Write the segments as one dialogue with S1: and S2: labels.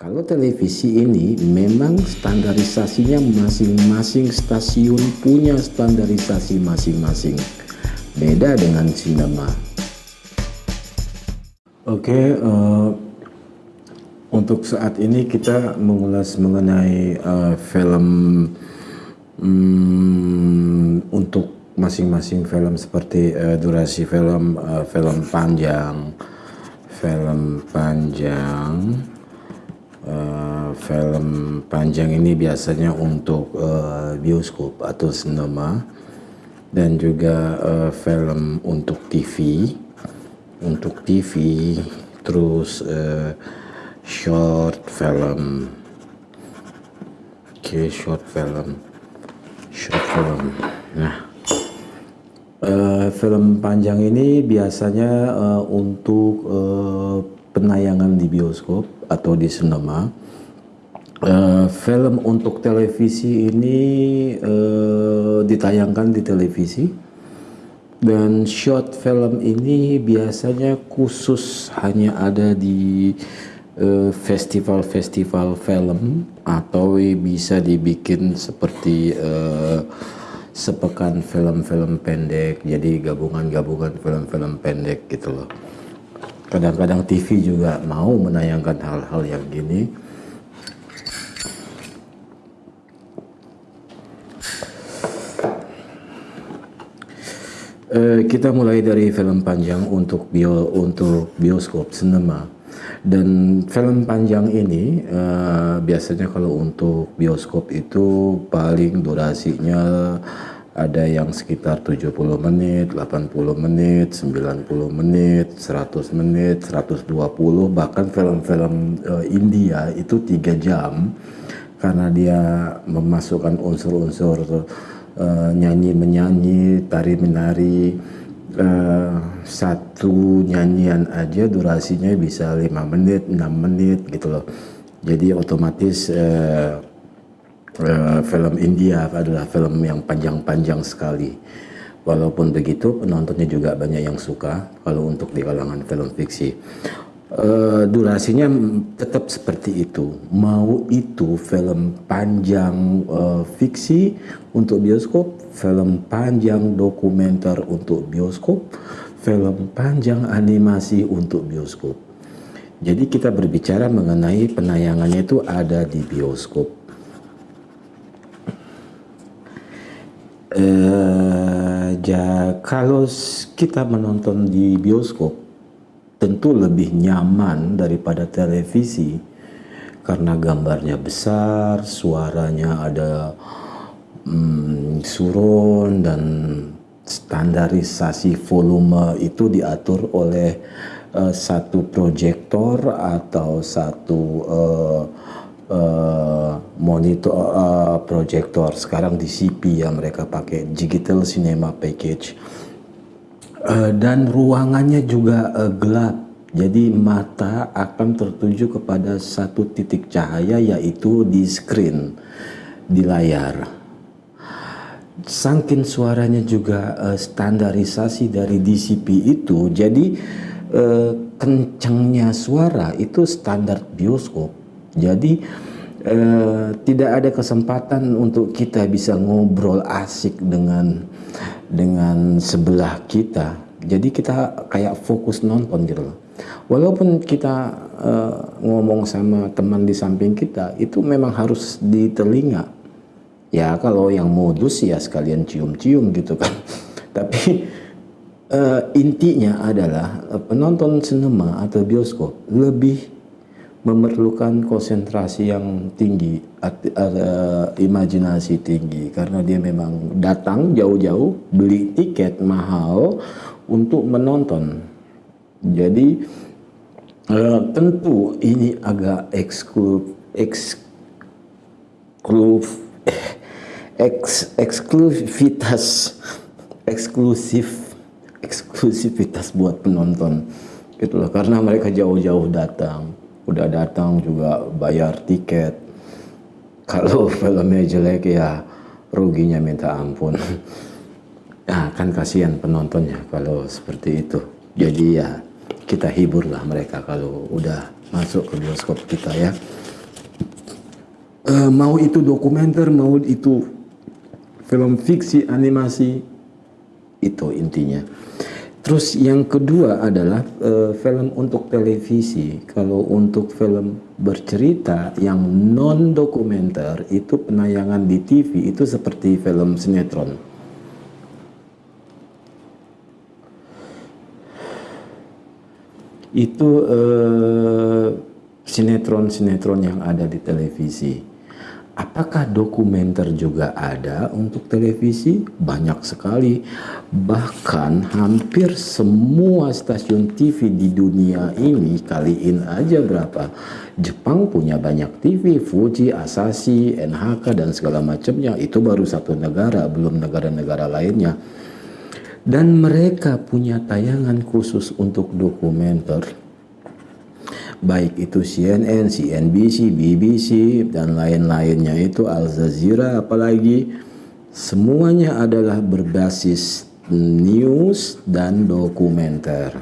S1: Kalau televisi ini memang standarisasinya masing-masing stasiun punya standarisasi masing-masing. Beda dengan sinema. Oke, okay, uh, eh, untuk saat ini kita mengulas mengenai uh, film um, untuk masing-masing film seperti uh, durasi film, uh, film panjang, film panjang uh, film panjang ini biasanya untuk uh, bioskop atau sinema. Dan juga uh, film untuk TV untuk TV terus uh, short film. Oke okay, short film. Short film. Nah uh, film panjang ini biasanya uh, untuk uh, penayangan di bioskop atau di sinema. Uh, film untuk televisi ini uh, ditayangkan di televisi. Dan short film ini biasanya khusus hanya ada di eh, festival-festival uh, film atau bisa dibikin seperti uh, sepekan film-film pendek. Jadi gabungan-gabungan film-film pendek gitu loh kadang-kadang TV juga mau menayangkan hal-hal yang gini. Uh, kita mulai dari film panjang untuk bio untuk bioskop sinema. Dan film panjang ini uh, biasanya kalau untuk bioskop itu paling durasinya ada yang sekitar 70 menit, 80 menit, 90 menit, 100 menit, 120 bahkan film-film uh, India itu tiga jam karena dia memasukkan unsur-unsur uh, nyanyi menyanyi, tari menari uh, satu nyanyian aja durasinya bisa lima menit, enam menit gitu loh. Jadi otomatis uh, uh, film India adalah film yang panjang-panjang sekali. Walaupun begitu penontonnya juga banyak yang suka kalau untuk di kalangan film fiksi. Uh, durasinya tetap seperti itu. Mau itu film panjang uh, fiksi untuk bioskop, film panjang dokumenter untuk bioskop, film panjang animasi untuk bioskop. Jadi kita berbicara mengenai penayangannya itu ada di bioskop. Ja, kalau kita menonton di bioskop tentu lebih nyaman daripada televisi. Karena gambarnya besar, suaranya ada hmm, surun dan standarisasi volume itu diatur oleh uh, satu proyektor atau satu uh, uh, monitor uh, proyektor sekarang di CP yang mereka pakai digital cinema package. Uh, dan ruangannya juga uh, gelap. Jadi mata akan tertuju kepada satu titik cahaya yaitu di screen di layar. Sangkin suaranya juga uh, standarisasi dari DCP itu jadi uh, kencangnya suara itu standar bioskop jadi eh, tidak ada kesempatan untuk kita bisa ngobrol asik dengan dengan sebelah kita. Jadi kita kayak fokus nonton gitu loh. Walaupun kita eh, ngomong sama teman di samping kita, itu memang harus di telinga. Ya kalau yang modus ya sekalian cium-cium gitu kan. Tapi uh, intinya adalah uh, penonton sinema atau bioskop lebih memerlukan konsentrasi yang tinggi, uh, imajinasi tinggi. Karena dia memang datang jauh-jauh beli tiket mahal untuk menonton. Jadi uh, tentu ini agak eksklu eksklu eks, eksklusivitas eksklusif eksklusivitas buat penonton. Itulah karena mereka jauh-jauh datang udah datang juga bayar tiket. Kalau filmnya jelek ya ruginya minta ampun. Nah kan kasihan penontonnya kalau seperti itu. Jadi ya kita hiburlah mereka kalau udah masuk ke bioskop kita ya. Uh, mau itu dokumenter, mau itu film fiksi, animasi, itu intinya. Terus yang kedua adalah uh, film untuk televisi. Kalau untuk film bercerita yang non dokumenter itu penayangan di TV itu seperti film sinetron. Itu uh, sinetron-sinetron yang ada di televisi. Apakah dokumenter juga ada untuk televisi? Banyak sekali. Bahkan hampir semua stasiun TV di dunia ini kaliin aja berapa. Jepang punya banyak TV, Fuji, Asahi, NHK dan segala macamnya. Itu baru satu negara, belum negara-negara lainnya. Dan mereka punya tayangan khusus untuk dokumenter baik itu CNN, CNBC, BBC dan lain-lainnya itu Al Jazeera apalagi semuanya adalah berbasis news dan dokumenter.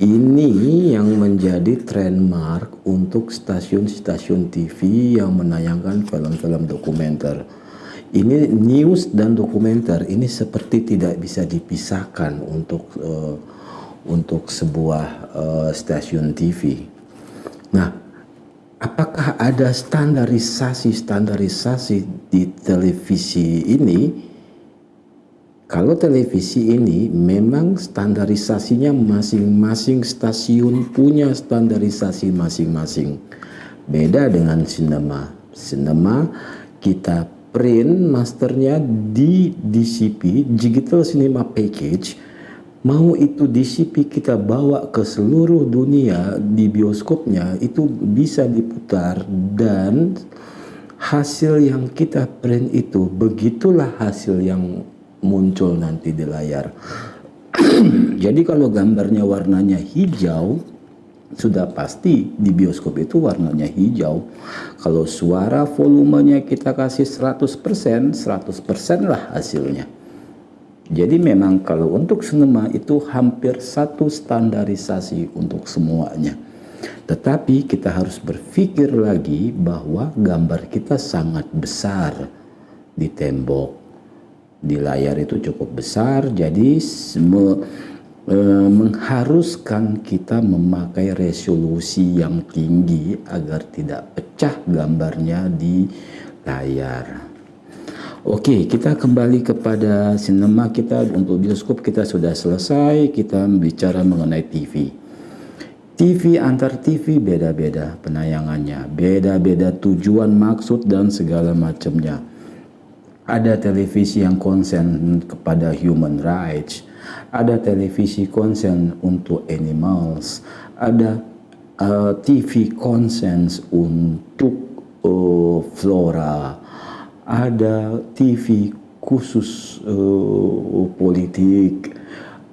S1: Ini yang menjadi trademark untuk stasiun-stasiun TV yang menayangkan film-film dokumenter. Ini news dan dokumenter ini seperti tidak bisa dipisahkan untuk uh, untuk sebuah uh, stasiun TV. Nah, apakah ada standarisasi-standarisasi di televisi ini? Kalau televisi ini memang standarisasinya masing-masing stasiun punya standarisasi masing-masing. Beda dengan sinema. Sinema kita print masternya di DCP, Digital Cinema Package, mau itu DCP kita bawa ke seluruh dunia di bioskopnya itu bisa diputar dan hasil yang kita print itu begitulah hasil yang muncul nanti di layar. Jadi kalau gambarnya warnanya hijau sudah pasti di bioskop itu warnanya hijau. Kalau suara volumenya kita kasih 100% 100% lah hasilnya jadi memang kalau untuk sinema itu hampir satu standarisasi untuk semuanya. Tetapi kita harus berpikir lagi bahwa gambar kita sangat besar di tembok. Di layar itu cukup besar, jadi me, e, mengharuskan kita memakai resolusi yang tinggi agar tidak pecah gambarnya di layar. Oke, kita kembali kepada sinema kita untuk bioskop kita sudah selesai. Kita bicara mengenai TV. TV antar TV beda-beda penayangannya, beda-beda tujuan, maksud dan segala macamnya. Ada televisi yang konsen kepada human rights, ada televisi konsen untuk animals, ada uh, TV konsen untuk uh, flora, ada TV khusus uh, politik,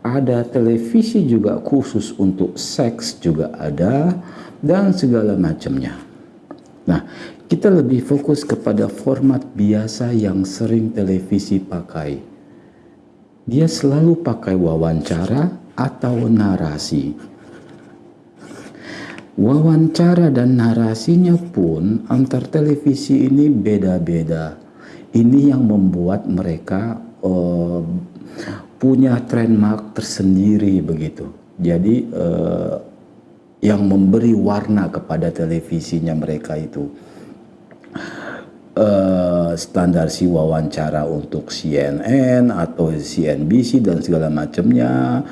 S1: ada televisi juga khusus untuk seks juga ada, dan segala macamnya. Nah, kita lebih fokus kepada format biasa yang sering televisi pakai. Dia selalu pakai wawancara atau narasi. Wawancara dan narasinya pun antar televisi ini beda-beda ini yang membuat mereka uh, punya trademark tersendiri begitu. Jadi uh, yang memberi warna kepada televisinya mereka itu uh, standar si wawancara untuk CNN atau CNBC dan segala macamnya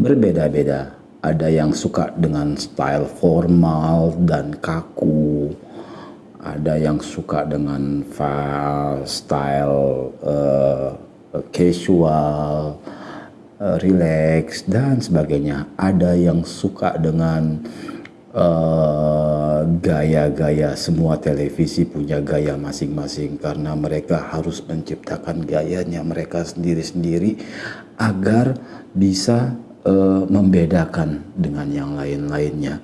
S1: berbeda-beda. Ada yang suka dengan style formal dan kaku ada yang suka dengan style uh, casual, uh, relax dan sebagainya. Ada yang suka dengan gaya-gaya uh, semua televisi punya gaya masing-masing karena mereka harus menciptakan gayanya mereka sendiri-sendiri agar bisa uh, membedakan dengan yang lain-lainnya.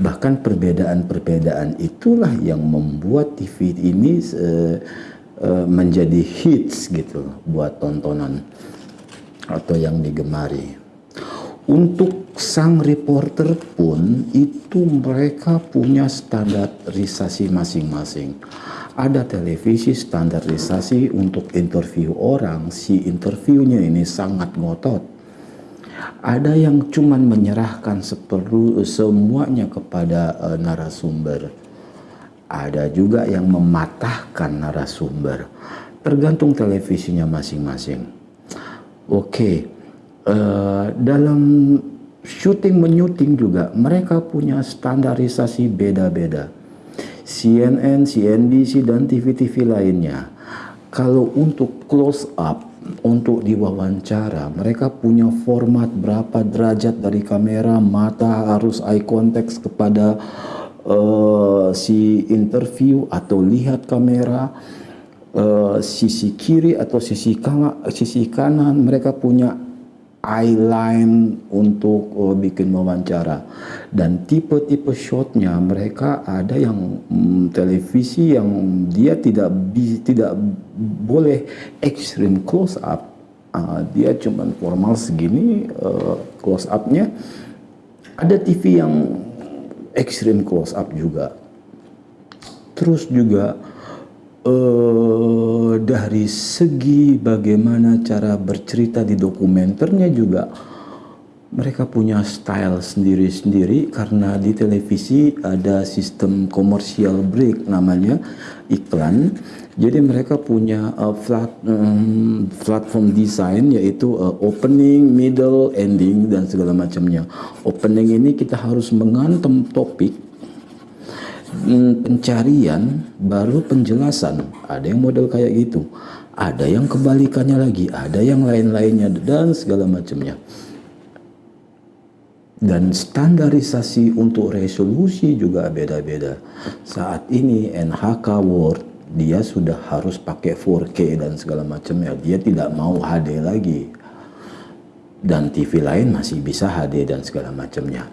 S1: Bahkan perbedaan-perbedaan itulah yang membuat TV ini uh, uh, menjadi hits gitu buat tontonan atau yang digemari. Untuk sang reporter pun itu mereka punya standarisasi masing-masing. ada televisi standarisasi untuk interview orang, si interviewnya ini sangat ngotot. Ada yang cuman menyerahkan seperlu semuanya kepada uh, narasumber. Ada juga yang mematahkan narasumber. Tergantung televisinya masing-masing. Oke, uh, dalam syuting menyuting juga mereka punya standarisasi beda-beda CNN, CNBC, dan TV-TV lainnya. Kalau untuk close up, untuk diwawancara, mereka punya format berapa derajat dari kamera, mata harus eye contact kepada uh, si interview atau lihat kamera, uh, sisi kiri atau sisi kanan, sisi kanan. Mereka punya eyeline untuk uh, bikin wawancara. Dan tipe-tipe shotnya mereka ada yang mm, televisi yang dia tidak bi, tidak boleh extreme close up. Uh, dia cuma formal segini uh, close upnya. Ada TV yang extreme close up juga. Terus juga uh, dari segi bagaimana cara bercerita di dokumenternya juga mereka punya style sendiri-sendiri karena di televisi ada sistem commercial break namanya iklan. Jadi mereka punya uh, flat, um, platform design yaitu uh, opening, middle, ending dan segala macamnya. Opening ini kita harus mengantem topik pencarian baru penjelasan. Ada yang model kayak gitu. Ada yang kebalikannya lagi, ada yang lain-lainnya dan segala macamnya. Dan standarisasi untuk resolusi juga beda-beda. Saat ini NHK Word dia sudah harus pakai 4K dan segala macamnya. Dia tidak mau HD lagi. Dan TV lain masih bisa HD dan segala macamnya.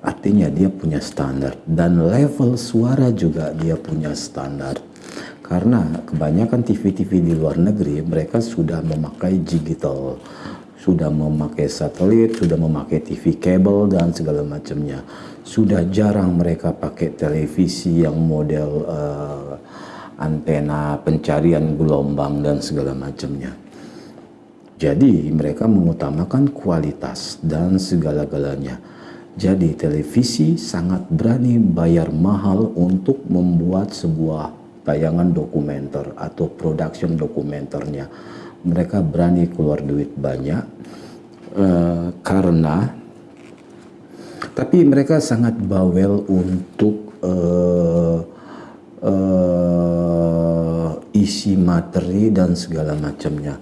S1: Artinya dia punya standar dan level suara juga dia punya standar. Karena kebanyakan TV-TV di luar negeri mereka sudah memakai digital, sudah memakai satelit, sudah memakai TV kabel dan segala macamnya. Sudah jarang mereka pakai televisi yang model uh, antena pencarian gelombang dan segala macamnya. Jadi mereka mengutamakan kualitas dan segala-galanya jadi televisi sangat berani bayar mahal untuk membuat sebuah tayangan dokumenter atau production dokumenternya. Mereka berani keluar duit banyak uh, karena tapi mereka sangat bawel untuk uh, uh, isi materi dan segala macamnya.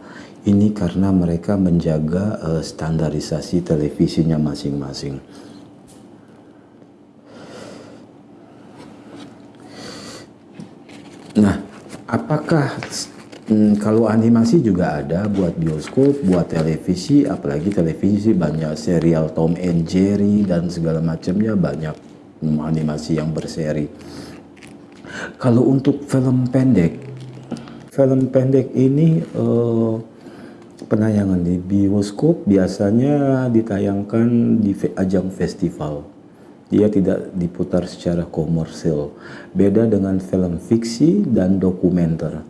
S1: Ini karena mereka menjaga uh, standarisasi televisinya masing-masing. Nah, apakah hmm, kalau animasi juga ada buat bioskop, buat televisi, apalagi televisi banyak serial Tom and Jerry dan segala macamnya banyak hmm, animasi yang berseri. Kalau untuk film pendek, film pendek ini uh, penayangan di bioskop biasanya ditayangkan di ajang festival dia tidak diputar secara komersil. Beda dengan film fiksi dan dokumenter.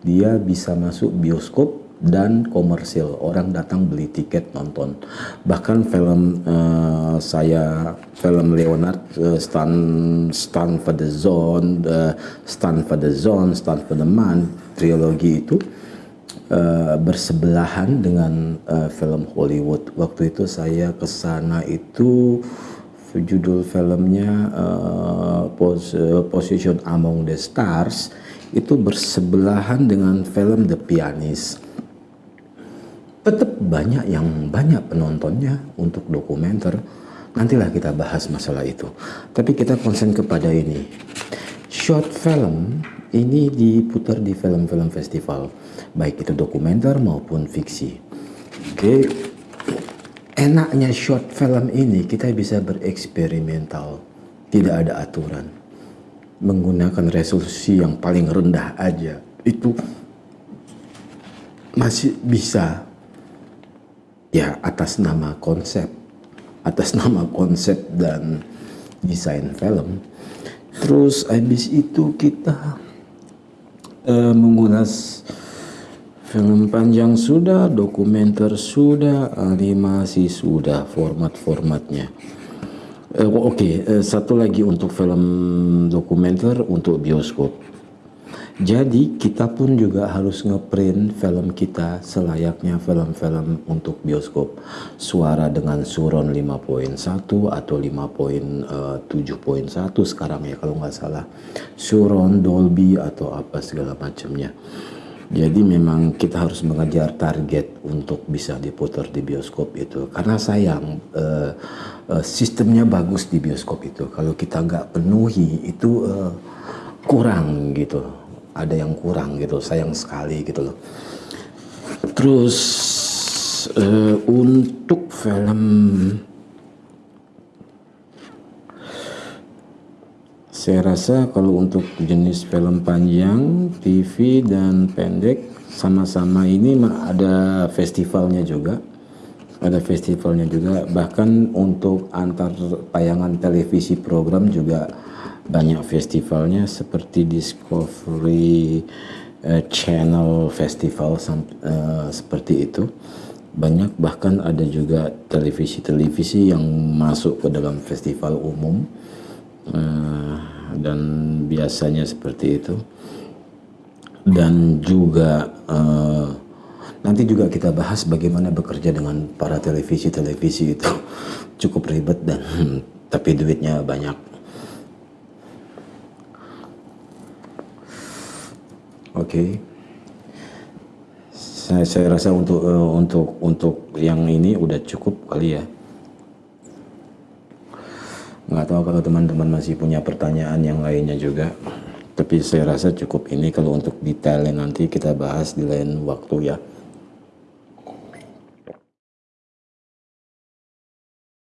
S1: Dia bisa masuk bioskop dan komersil. Orang datang beli tiket nonton. Bahkan film uh, saya, film Leonard, uh, Stand, Stand for the Zone, uh, Stand for the Zone, Stand for the Man, trilogi itu uh, bersebelahan dengan uh, film Hollywood. Waktu itu saya ke sana itu judul filmnya uh, pos, Position Among the Stars itu bersebelahan dengan film The Pianist. Tetap banyak yang banyak penontonnya untuk dokumenter. Nantilah kita bahas masalah itu. Tapi kita konsen kepada ini. Short film ini diputar di film-film festival, baik itu dokumenter maupun fiksi. Oke, okay enaknya short film ini kita bisa bereksperimental, tidak ada aturan. Menggunakan resolusi yang paling rendah aja, itu masih bisa ya atas nama konsep, atas nama konsep dan desain film. Terus habis itu kita uh, mengulas film panjang sudah, dokumenter sudah, animasi sudah, format-formatnya. Uh, Oke, okay, uh, satu lagi untuk film dokumenter untuk bioskop. Jadi kita pun juga harus ngeprint film kita selayaknya film-film untuk bioskop. Suara dengan suron 5.1 atau 5.7.1 sekarang ya kalau nggak salah. Suron, Dolby atau apa segala macamnya. Jadi memang kita harus mengejar target untuk bisa diputar di bioskop itu. Karena sayang uh, uh, sistemnya bagus di bioskop itu. Kalau kita nggak penuhi itu uh, kurang gitu ada yang kurang gitu sayang sekali gitu loh terus uh, untuk film saya rasa kalau untuk jenis film panjang TV dan pendek sama-sama ini ada festivalnya juga. Ada festivalnya juga. Bahkan untuk antar tayangan televisi program juga banyak festivalnya seperti Discovery uh, Channel Festival uh, seperti itu. Banyak bahkan ada juga televisi-televisi yang masuk ke dalam festival umum. Uh, dan biasanya seperti itu dan juga uh, nanti juga kita bahas bagaimana bekerja dengan para televisi-televisi itu cukup ribet dan tapi duitnya banyak Oke. Okay. Saya, saya rasa untuk uh, untuk untuk yang ini udah cukup kali ya. Nggak tahu kalau teman-teman masih punya pertanyaan yang lainnya juga. Tapi saya rasa cukup ini kalau untuk detailnya nanti kita bahas di lain waktu ya.